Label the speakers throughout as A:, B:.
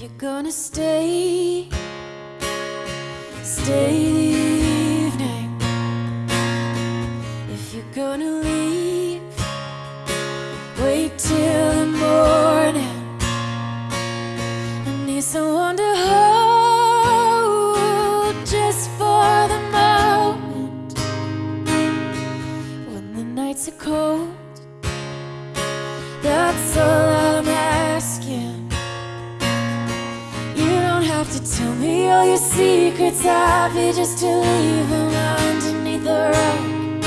A: you're gonna stay, stay the evening. If you're gonna leave, wait till the morning. I need someone to hold just for the moment when the nights are cold. That's all have to tell me all your secrets. Happy just to leave them underneath the rug.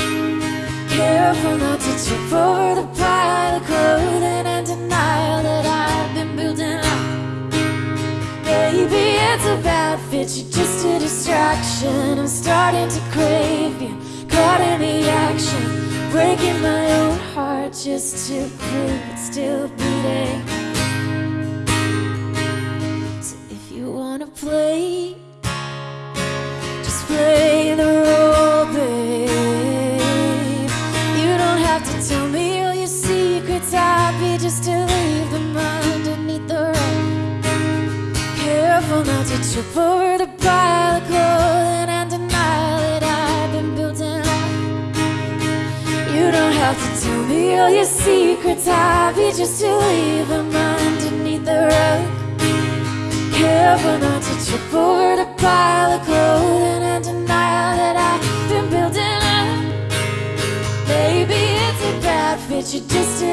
A: Careful not to trip over the pile of clothing and denial that I've been building up. Baby, it's a bad fit. You're just a distraction. I'm starting to crave you. Caught in the action. Breaking my own heart just to prove it's still beating. Have to tell me all your secrets. Happy just to leave them underneath the rug. Careful not to trip over the pile of clothing and denial that I've been building up. You don't have to tell me all your secrets. Happy just to leave them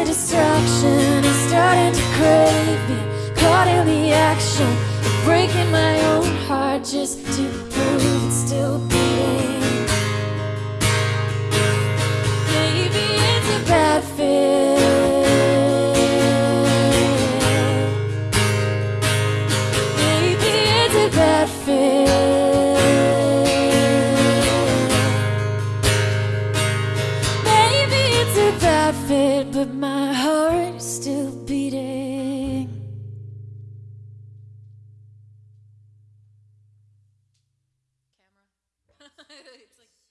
A: Destruction. I'm starting to crave it Caught in the action I'm breaking my own heart Just to prove it's still beating. Maybe it's a bad fit. Maybe it's a bad fit but my still beating. Camera.